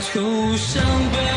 土伤悲。